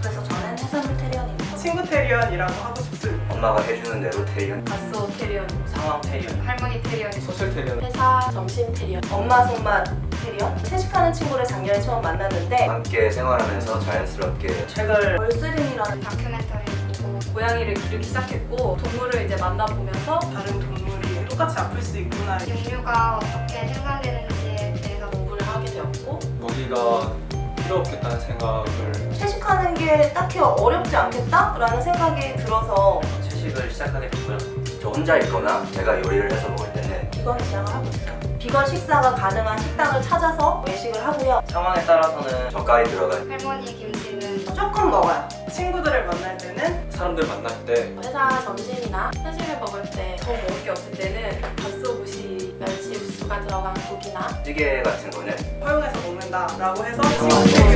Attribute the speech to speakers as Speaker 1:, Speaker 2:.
Speaker 1: 그래서 저는 해산물 테리언입니다.
Speaker 2: 친구 테리언이라고 하고 싶습니다.
Speaker 3: 엄마가 해주는 대로 테리언
Speaker 1: 가스오 테리언,
Speaker 4: 상황 테리언
Speaker 5: 할머니 테리언
Speaker 4: 소셜 테리언
Speaker 1: 회사 점심 테리언, 엄마 손맛 테리언. 채식하는 친구를 작년에 처음 만났는데
Speaker 3: 함께 생활하면서 자연스럽게
Speaker 2: 책을
Speaker 1: 벌스린이라는
Speaker 5: 다큐멘터리 보고
Speaker 1: 고양이를 기르기 시작했고 동물을 이제 만나보면서
Speaker 2: 다른 동물이 똑같이 아플 수 있구나.
Speaker 5: 육류가 어떻게 생산되는지에 대해서
Speaker 1: 공부를 하게 되었고
Speaker 4: 먹이가 필요 없겠다는 생각을
Speaker 1: 채식하는 게 딱히 어렵지 않겠다라는 생각이 들어서
Speaker 3: 채식을 시작하게 됐고요 저 혼자 있거나 제가 요리를 해서 먹을 때는
Speaker 1: 비건 지향을 하고 있어요. 비건 식사가 가능한 식당을 찾아서 외식을 하고요.
Speaker 4: 상황에 따라서는
Speaker 3: 젓갈이 들어간
Speaker 5: 할머니 김치는
Speaker 2: 조금 먹어요. 친구들을 만날 때는
Speaker 4: 사람들 만날 때
Speaker 1: 회사 점심이나 회식을 먹을 때 더 먹을 게 없을 때는 갓소부시 멸치 육수가 들어간 국이나
Speaker 3: 찌개 같은 거는
Speaker 2: 허용해서 먹는다 라고 해서
Speaker 3: 아,
Speaker 2: 친